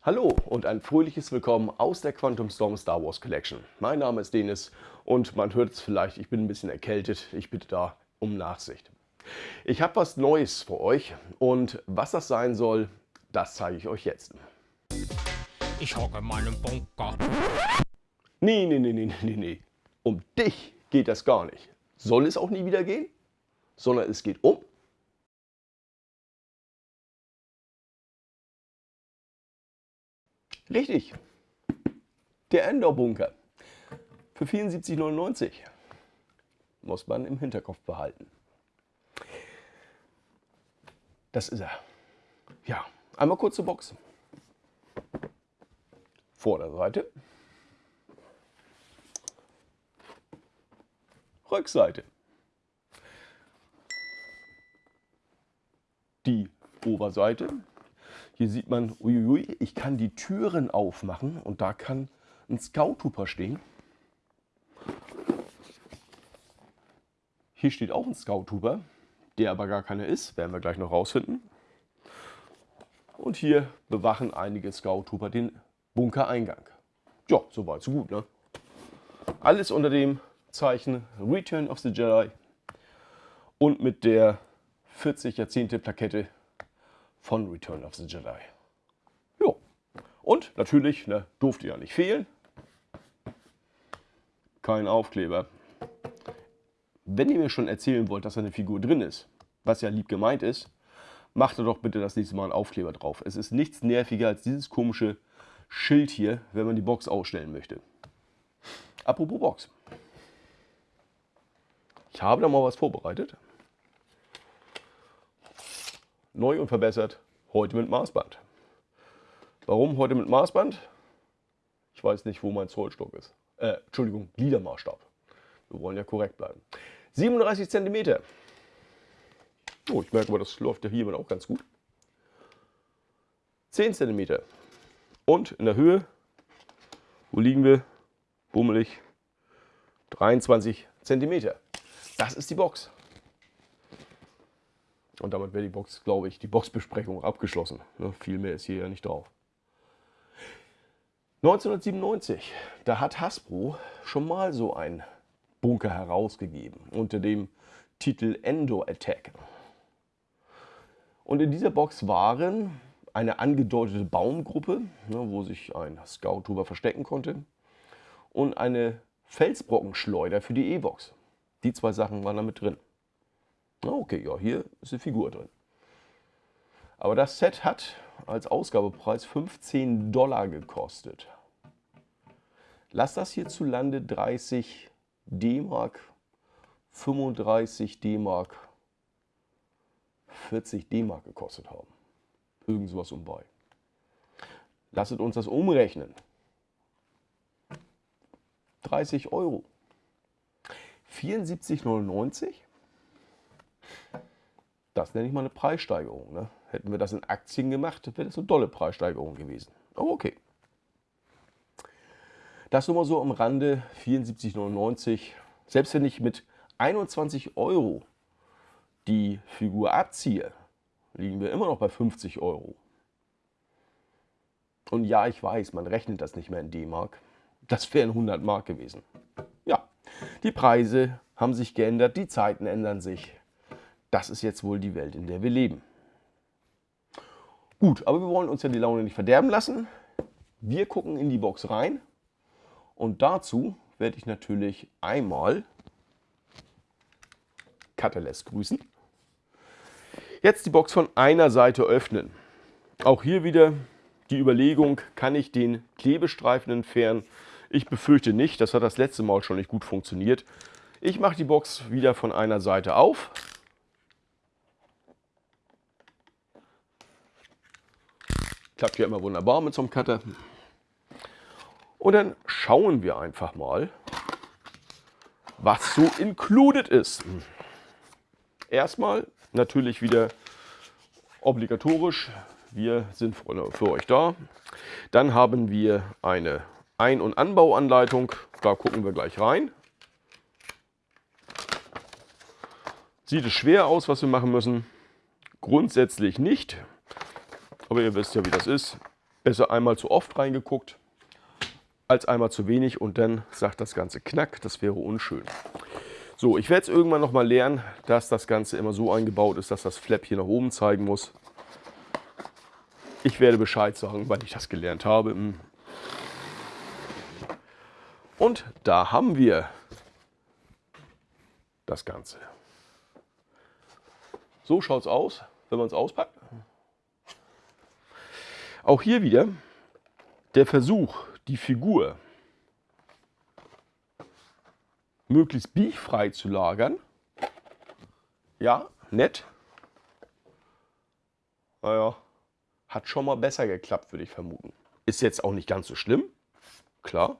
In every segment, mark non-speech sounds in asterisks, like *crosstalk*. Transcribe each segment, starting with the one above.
Hallo und ein fröhliches Willkommen aus der Quantum Storm Star Wars Collection. Mein Name ist Denis und man hört es vielleicht, ich bin ein bisschen erkältet. Ich bitte da um Nachsicht. Ich habe was Neues für euch und was das sein soll, das zeige ich euch jetzt. Ich hocke in meinem Bunker. Nee, nee, nee, nee, nee, nee. Um dich geht das gar nicht. Soll es auch nie wieder gehen, sondern es geht um Richtig. Der Endor-Bunker. Für 74,99 muss man im Hinterkopf behalten. Das ist er. Ja, einmal kurz zur Box. Vorderseite. Rückseite. Die Oberseite hier sieht man, uiuiui, ich kann die Türen aufmachen und da kann ein Scout-Trooper stehen. Hier steht auch ein Scout-Trooper, der aber gar keiner ist, werden wir gleich noch rausfinden. Und hier bewachen einige Scout-Trooper den Bunkereingang. Ja, soweit, so gut, ne? Alles unter dem Zeichen Return of the Jedi und mit der 40 Jahrzehnte Plakette von Return of the Jedi. Jo. Und natürlich, ne, durfte ja nicht fehlen, kein Aufkleber. Wenn ihr mir schon erzählen wollt, dass eine Figur drin ist, was ja lieb gemeint ist, macht doch bitte das nächste Mal einen Aufkleber drauf. Es ist nichts nerviger als dieses komische Schild hier, wenn man die Box ausstellen möchte. Apropos Box. Ich habe da mal was vorbereitet neu und verbessert, heute mit Maßband. Warum heute mit Maßband? Ich weiß nicht, wo mein Zollstock ist. Äh, Entschuldigung, Gliedermaßstab. Wir wollen ja korrekt bleiben. 37 cm. Oh, ich merke mal, das läuft ja hier auch ganz gut. 10 cm. Und in der Höhe, wo liegen wir? Bummelig. 23 cm. Das ist die Box. Und damit wäre die Box, glaube ich, die Boxbesprechung abgeschlossen. Ne, viel mehr ist hier ja nicht drauf. 1997, da hat Hasbro schon mal so einen Bunker herausgegeben unter dem Titel Endor Attack. Und in dieser Box waren eine angedeutete Baumgruppe, ne, wo sich ein Scout drüber verstecken konnte, und eine Felsbrockenschleuder für die E-Box. Die zwei Sachen waren da mit drin. Okay, ja, hier ist eine Figur drin. Aber das Set hat als Ausgabepreis 15 Dollar gekostet. Lass das hierzulande 30 D-Mark, 35 D-Mark, 40 D-Mark gekostet haben. Irgend sowas um bei. Lasset uns das umrechnen. 30 Euro. 74,99 das nenne ich mal eine Preissteigerung. Ne? Hätten wir das in Aktien gemacht, wäre das eine dolle Preissteigerung gewesen. Aber okay. Das nur mal so am Rande, 74,99. Selbst wenn ich mit 21 Euro die Figur abziehe, liegen wir immer noch bei 50 Euro. Und ja, ich weiß, man rechnet das nicht mehr in D-Mark. Das wären 100 Mark gewesen. Ja, die Preise haben sich geändert, die Zeiten ändern sich das ist jetzt wohl die Welt, in der wir leben. Gut, aber wir wollen uns ja die Laune nicht verderben lassen. Wir gucken in die Box rein und dazu werde ich natürlich einmal Catalyst grüßen. Jetzt die Box von einer Seite öffnen. Auch hier wieder die Überlegung, kann ich den Klebestreifen entfernen? Ich befürchte nicht, das hat das letzte Mal schon nicht gut funktioniert. Ich mache die Box wieder von einer Seite auf Klappt ja immer wunderbar mit so einem Cutter. Und dann schauen wir einfach mal, was so included ist. Erstmal natürlich wieder obligatorisch wir sind für euch da. Dann haben wir eine Ein- und Anbauanleitung. Da gucken wir gleich rein. Sieht es schwer aus, was wir machen müssen? Grundsätzlich nicht. Aber ihr wisst ja, wie das ist. Besser einmal zu oft reingeguckt, als einmal zu wenig und dann sagt das Ganze knack. Das wäre unschön. So, ich werde es irgendwann noch mal lernen, dass das Ganze immer so eingebaut ist, dass das Flap hier nach oben zeigen muss. Ich werde Bescheid sagen, weil ich das gelernt habe. Hm. Und da haben wir das Ganze. So schaut es aus, wenn man es auspackt. Auch hier wieder der Versuch, die Figur möglichst biegfrei zu lagern. Ja, nett. Naja, hat schon mal besser geklappt, würde ich vermuten. Ist jetzt auch nicht ganz so schlimm, klar.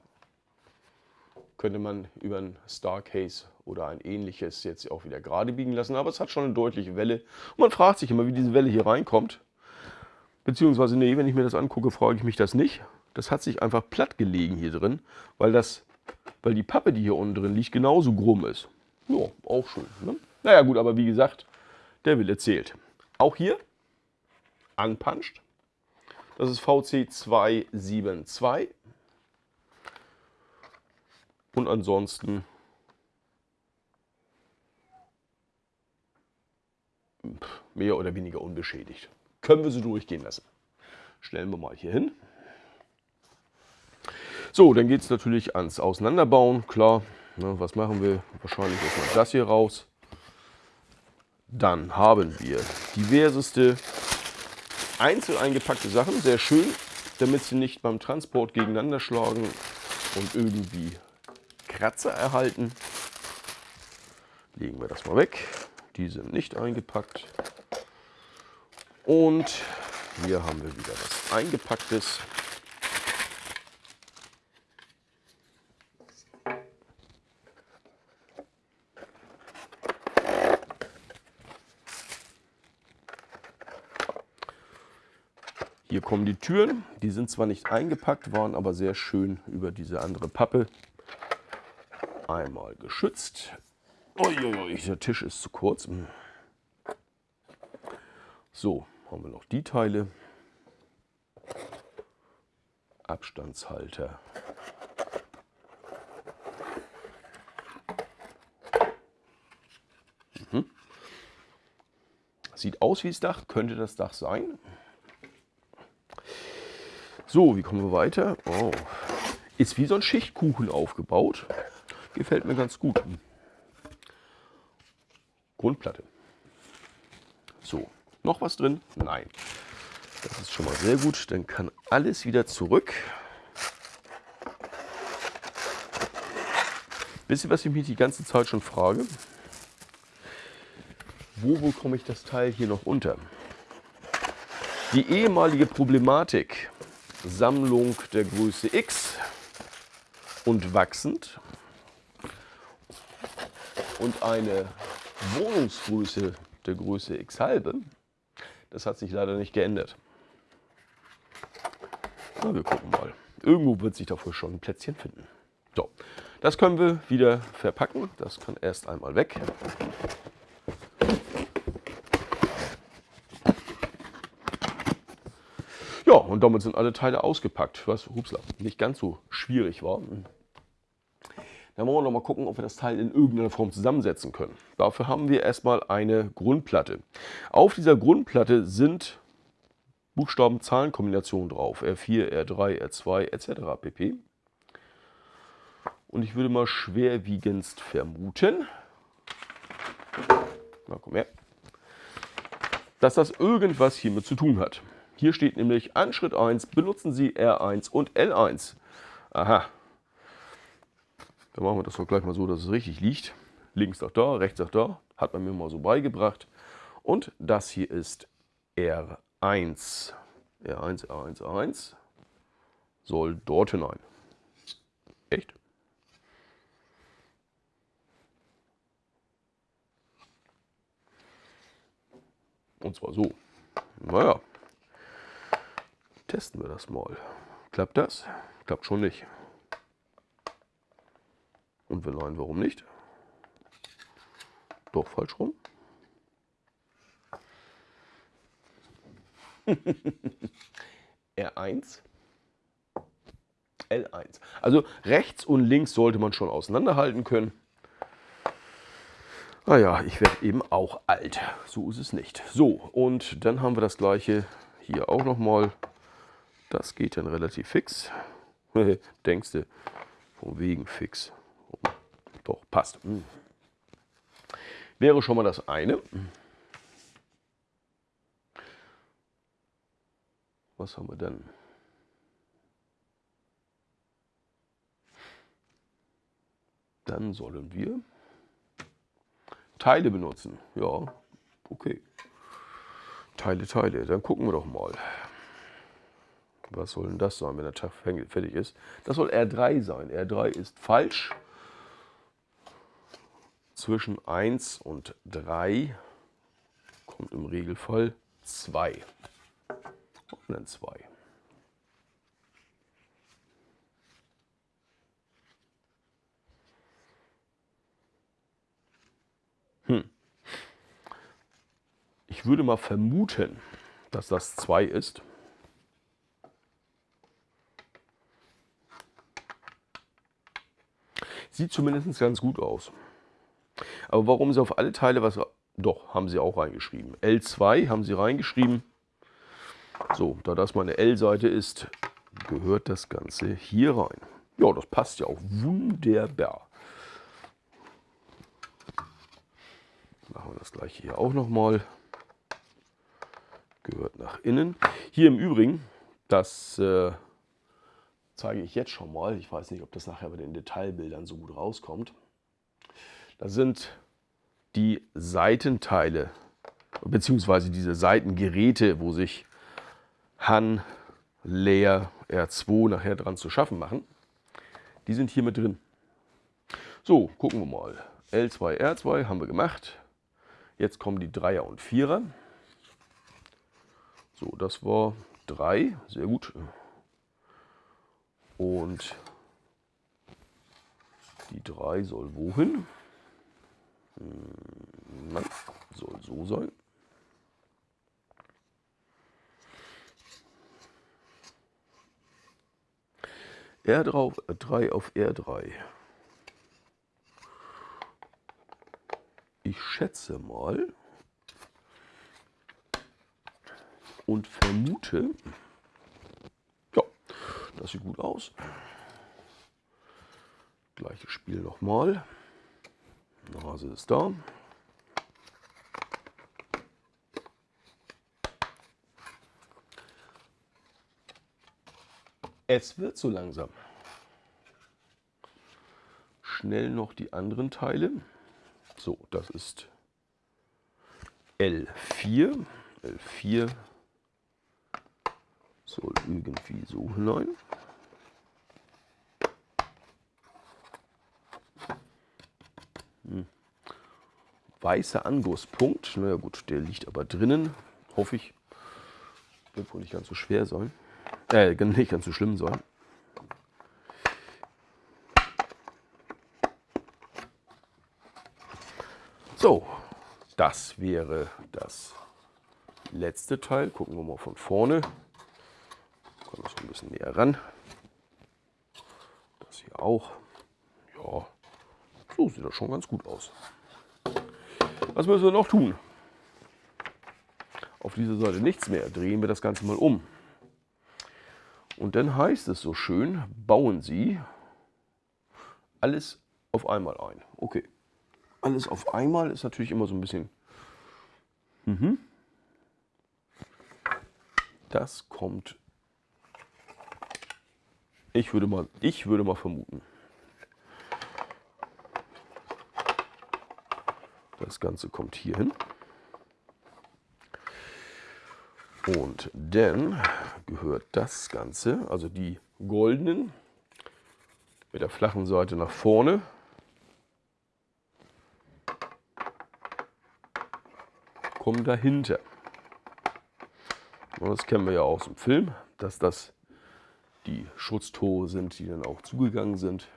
Könnte man über ein Starcase oder ein ähnliches jetzt auch wieder gerade biegen lassen, aber es hat schon eine deutliche Welle. Und man fragt sich immer, wie diese Welle hier reinkommt. Beziehungsweise, nee, wenn ich mir das angucke, frage ich mich das nicht. Das hat sich einfach platt gelegen hier drin, weil, das, weil die Pappe, die hier unten drin liegt, genauso krumm ist. Ja, auch schön. Ne? Naja gut, aber wie gesagt, der Wille zählt. Auch hier anpanscht. Das ist VC 272. Und ansonsten mehr oder weniger unbeschädigt. Können wir so durchgehen lassen. Stellen wir mal hier hin. So, dann geht es natürlich ans Auseinanderbauen. Klar, ne, was machen wir? Wahrscheinlich erstmal das hier raus. Dann haben wir diverseste einzeln eingepackte Sachen, sehr schön, damit sie nicht beim Transport gegeneinander schlagen und irgendwie Kratzer erhalten. Legen wir das mal weg. Die sind nicht eingepackt. Und hier haben wir wieder was eingepacktes. Kommen die Türen. Die sind zwar nicht eingepackt, waren aber sehr schön über diese andere Pappe einmal geschützt. Uiuiui, der Tisch ist zu kurz. So, haben wir noch die Teile. Abstandshalter. Mhm. Sieht aus wie das Dach, könnte das Dach sein. So, wie kommen wir weiter? Oh. Ist wie so ein Schichtkuchen aufgebaut. Gefällt mir ganz gut. Grundplatte. So, noch was drin? Nein. Das ist schon mal sehr gut. Dann kann alles wieder zurück. Wisst ihr, was ich mich die ganze Zeit schon frage? Wo bekomme ich das Teil hier noch unter? Die ehemalige Problematik Sammlung der Größe X und wachsend und eine Wohnungsgröße der Größe X halbe. Das hat sich leider nicht geändert. Na, wir gucken mal. Irgendwo wird sich dafür schon ein Plätzchen finden. So, das können wir wieder verpacken. Das kann erst einmal weg. Ja, und damit sind alle Teile ausgepackt, was hupsla, nicht ganz so schwierig war. Dann wollen wir noch mal gucken, ob wir das Teil in irgendeiner Form zusammensetzen können. Dafür haben wir erstmal eine Grundplatte. Auf dieser Grundplatte sind Buchstaben-Zahlen-Kombinationen drauf. R4, R3, R2 etc. pp. Und ich würde mal schwerwiegendst vermuten, na komm her, dass das irgendwas hiermit zu tun hat. Hier steht nämlich an Schritt 1 benutzen Sie R1 und L1. Aha. Dann machen wir das doch gleich mal so, dass es richtig liegt. Links nach da, rechts nach da. Hat man mir mal so beigebracht. Und das hier ist R1. R1, R1, R1 soll dort hinein. Echt? Und zwar so. Naja, Testen wir das mal. Klappt das? Klappt schon nicht. Und wenn nein, warum nicht? Doch, falsch rum. *laughs* R1, L1. Also rechts und links sollte man schon auseinanderhalten können. Naja, ich werde eben auch alt. So ist es nicht. So, und dann haben wir das gleiche hier auch nochmal. Das geht dann relativ fix. *laughs* Denkst du, von wegen fix. Doch, passt. Hm. Wäre schon mal das eine. Was haben wir dann? Dann sollen wir Teile benutzen. Ja, okay. Teile, Teile. Dann gucken wir doch mal. Was soll denn das sein, wenn der Tag fertig ist? Das soll R3 sein. R3 ist falsch. Zwischen 1 und 3 kommt im Regelfall 2 und dann 2. Hm. Ich würde mal vermuten, dass das 2 ist. Sieht zumindest ganz gut aus. Aber warum sie auf alle Teile was... Doch, haben sie auch reingeschrieben. L2 haben sie reingeschrieben. So, da das meine L-Seite ist, gehört das Ganze hier rein. Ja, das passt ja auch wunderbar. Machen wir das gleiche hier auch nochmal. Gehört nach innen. Hier im Übrigen, das äh, zeige ich jetzt schon mal. Ich weiß nicht, ob das nachher bei den Detailbildern so gut rauskommt. Da sind die Seitenteile beziehungsweise diese Seitengeräte, wo sich Han, Leer, R2 nachher dran zu schaffen machen. Die sind hier mit drin. So, gucken wir mal. L2, R2 haben wir gemacht. Jetzt kommen die 3er und 4er. So, das war 3, sehr gut. Und die 3 soll wohin? Hm, Nein, soll so sein. R3 auf R3. Ich schätze mal und vermute, das sieht gut aus. Gleiches Spiel nochmal. Nase ist da. Es wird so langsam. Schnell noch die anderen Teile. So, das ist L4. L4 soll irgendwie so hinein. Hm. Weißer Angusspunkt. Na ja, gut, der liegt aber drinnen, hoffe ich. Wird wohl nicht ganz so schwer sein. Äh, nicht ganz so schlimm sein. So, das wäre das letzte Teil. Gucken wir mal von vorne. Kommen wir so ein bisschen näher ran. Das hier auch. Ja, so sieht das schon ganz gut aus. Was müssen wir noch tun? Auf dieser Seite nichts mehr. Drehen wir das Ganze mal um. Und dann heißt es so schön, bauen Sie alles auf einmal ein. Okay. Alles auf einmal ist natürlich immer so ein bisschen... Mhm. Das kommt... Ich würde mal, ich würde mal vermuten. Das Ganze kommt hier hin. Und dann gehört das Ganze, also die goldenen mit der flachen Seite nach vorne. kommen dahinter. Das kennen wir ja aus dem Film. dass das die Schutztore sind, die dann auch zugegangen sind.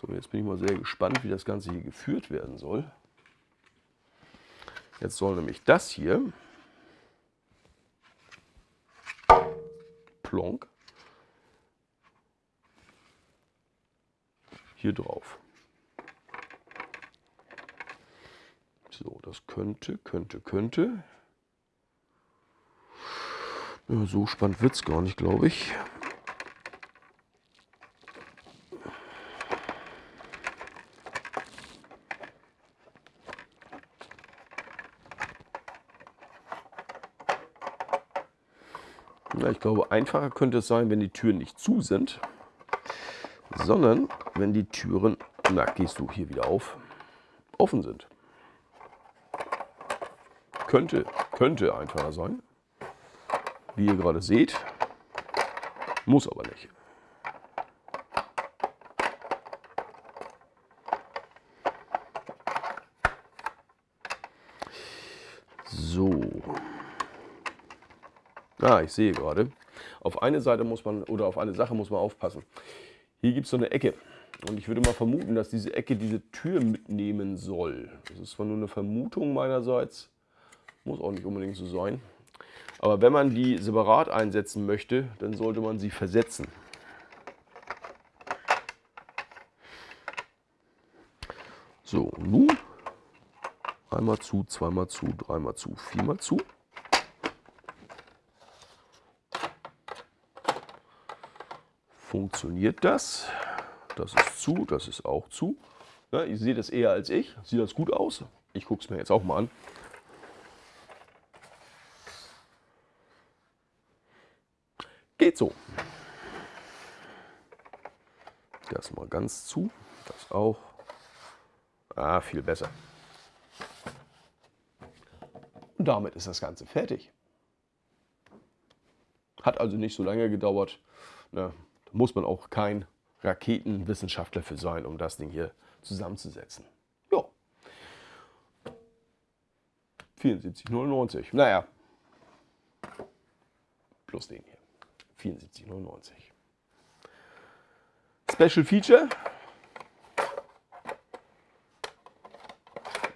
So, jetzt bin ich mal sehr gespannt, wie das Ganze hier geführt werden soll. Jetzt soll nämlich das hier plonk hier drauf. So, das könnte, könnte, könnte. Ja, so spannend wird es gar nicht, glaube ich. Ja, ich glaube, einfacher könnte es sein, wenn die Türen nicht zu sind, sondern wenn die Türen, na, gehst du hier wieder auf, offen sind. Könnte, könnte einfacher sein, wie ihr gerade seht, muss aber nicht. So. Ah, ich sehe gerade. Auf eine Seite muss man oder auf eine Sache muss man aufpassen. Hier gibt es so eine Ecke. Und ich würde mal vermuten, dass diese Ecke diese Tür mitnehmen soll. Das ist zwar nur eine Vermutung meinerseits, muss auch nicht unbedingt so sein. Aber wenn man die separat einsetzen möchte, dann sollte man sie versetzen. So, nun einmal zu, zweimal zu, dreimal zu, viermal zu. Funktioniert das? Das ist zu, das ist auch zu. Ja, ihr seht es eher als ich. Sieht das gut aus? Ich gucke es mir jetzt auch mal an. Geht so. Das mal ganz zu. Das auch. Ah, viel besser. Und damit ist das Ganze fertig. Hat also nicht so lange gedauert. Na, da muss man auch kein Raketenwissenschaftler für sein, um das Ding hier zusammenzusetzen. Ja. 74,99. Naja. Plus den hier. 74,99. Special Feature.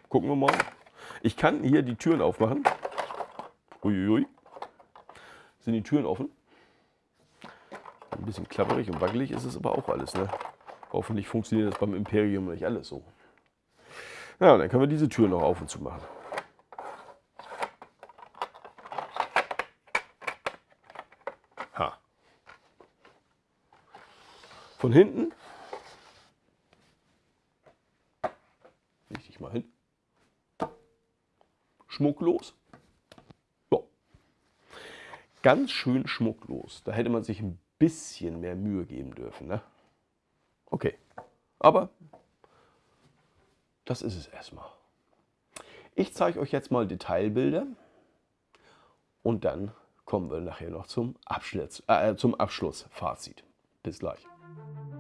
Gucken wir mal. Ich kann hier die Türen aufmachen. Uiuiui. Sind die Türen offen? Ein bisschen klapperig und wackelig ist es aber auch alles. Ne? Hoffentlich funktioniert das beim Imperium nicht alles so. Ja, dann können wir diese Tür noch auf und zu machen. Von hinten. Leg mal hin. Schmucklos. Ja. Ganz schön schmucklos. Da hätte man sich ein bisschen mehr Mühe geben dürfen. Ne? Okay, aber das ist es erstmal. Ich zeige euch jetzt mal Detailbilder und dann kommen wir nachher noch zum, Abschluss, äh, zum Abschlussfazit. Bis gleich. thank you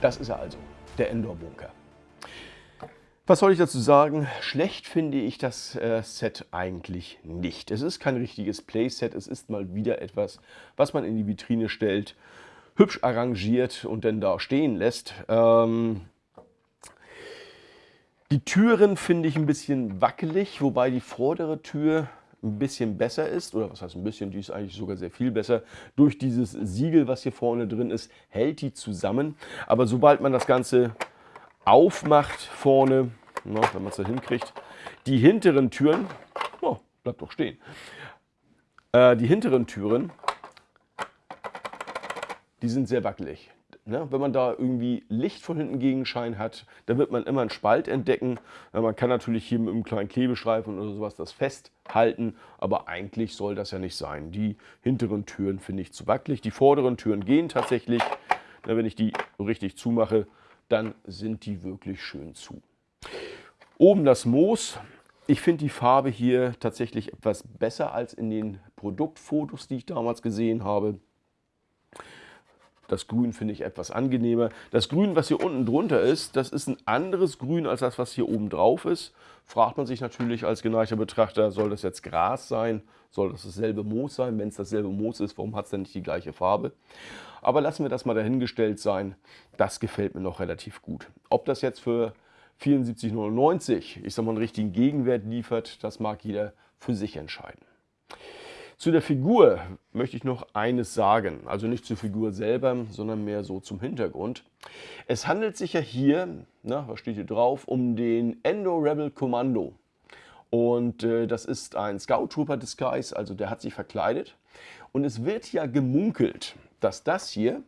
Das ist er also, der Endor-Bunker. Was soll ich dazu sagen? Schlecht finde ich das äh, Set eigentlich nicht. Es ist kein richtiges Playset, es ist mal wieder etwas, was man in die Vitrine stellt, hübsch arrangiert und dann da stehen lässt. Ähm, die Türen finde ich ein bisschen wackelig, wobei die vordere Tür ein bisschen besser ist, oder was heißt ein bisschen, die ist eigentlich sogar sehr viel besser. Durch dieses Siegel, was hier vorne drin ist, hält die zusammen. Aber sobald man das Ganze aufmacht vorne, na, wenn man es da hinkriegt, die hinteren Türen, oh, bleibt doch stehen, äh, die hinteren Türen, die sind sehr wackelig. Ne? Wenn man da irgendwie Licht von hinten Gegenschein hat, dann wird man immer einen Spalt entdecken. Ja, man kann natürlich hier mit einem kleinen Klebestreifen oder sowas das festhalten, aber eigentlich soll das ja nicht sein. Die hinteren Türen finde ich zu wackelig. Die vorderen Türen gehen tatsächlich. Na, wenn ich die richtig zumache, dann sind die wirklich schön zu. Oben das Moos. Ich finde die Farbe hier tatsächlich etwas besser als in den Produktfotos, die ich damals gesehen habe. Das Grün finde ich etwas angenehmer. Das Grün, was hier unten drunter ist, das ist ein anderes Grün als das, was hier oben drauf ist. Fragt man sich natürlich als geneigter Betrachter, soll das jetzt Gras sein? Soll das dasselbe Moos sein? Wenn es dasselbe Moos ist, warum hat es denn nicht die gleiche Farbe? Aber lassen wir das mal dahingestellt sein. Das gefällt mir noch relativ gut. Ob das jetzt für 74,99 ich sag mal einen richtigen Gegenwert liefert, das mag jeder für sich entscheiden. Zu der Figur möchte ich noch eines sagen, also nicht zur Figur selber, sondern mehr so zum Hintergrund. Es handelt sich ja hier, na, was steht hier drauf, um den Endo Rebel Commando. Und äh, das ist ein Scout Trooper Disguise, also der hat sich verkleidet. Und es wird ja gemunkelt, dass das hier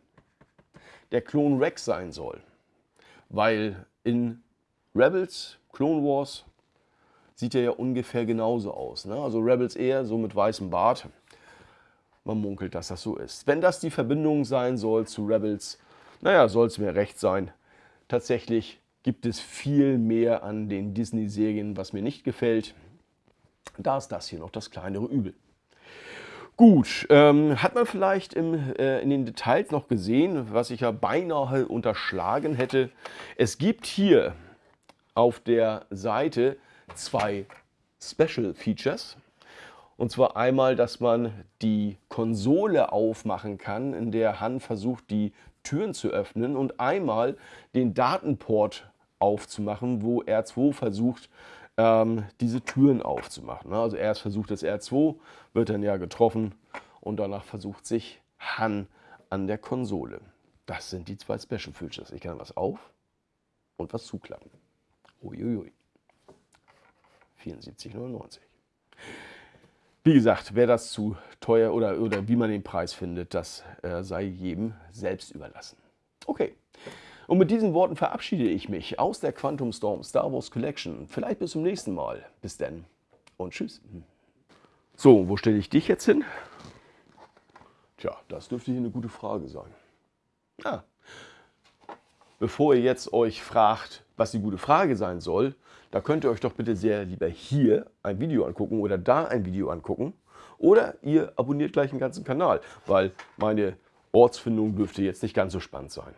der Klon Rex sein soll. Weil in Rebels, Clone Wars, sieht er ja ungefähr genauso aus. Ne? Also Rebels eher so mit weißem Bart. Man munkelt, dass das so ist. Wenn das die Verbindung sein soll zu Rebels, naja, soll es mir recht sein. Tatsächlich gibt es viel mehr an den Disney-Serien, was mir nicht gefällt. Da ist das hier noch das kleinere Übel. Gut, ähm, hat man vielleicht im, äh, in den Details noch gesehen, was ich ja beinahe unterschlagen hätte. Es gibt hier auf der Seite zwei Special Features. Und zwar einmal, dass man die Konsole aufmachen kann, in der Han versucht, die Türen zu öffnen und einmal den Datenport aufzumachen, wo R2 versucht, ähm, diese Türen aufzumachen. Also erst versucht das R2, wird dann ja getroffen und danach versucht sich Han an der Konsole. Das sind die zwei Special Features. Ich kann was auf und was zuklappen. Uiuiui. 74,99. Wie gesagt, wer das zu teuer oder, oder wie man den Preis findet, das äh, sei jedem selbst überlassen. Okay, und mit diesen Worten verabschiede ich mich aus der Quantum Storm Star Wars Collection. Vielleicht bis zum nächsten Mal. Bis dann und tschüss. So, wo stelle ich dich jetzt hin? Tja, das dürfte hier eine gute Frage sein. Ah, bevor ihr jetzt euch fragt, was die gute Frage sein soll, da könnt ihr euch doch bitte sehr lieber hier ein Video angucken oder da ein Video angucken. Oder ihr abonniert gleich den ganzen Kanal, weil meine Ortsfindung dürfte jetzt nicht ganz so spannend sein.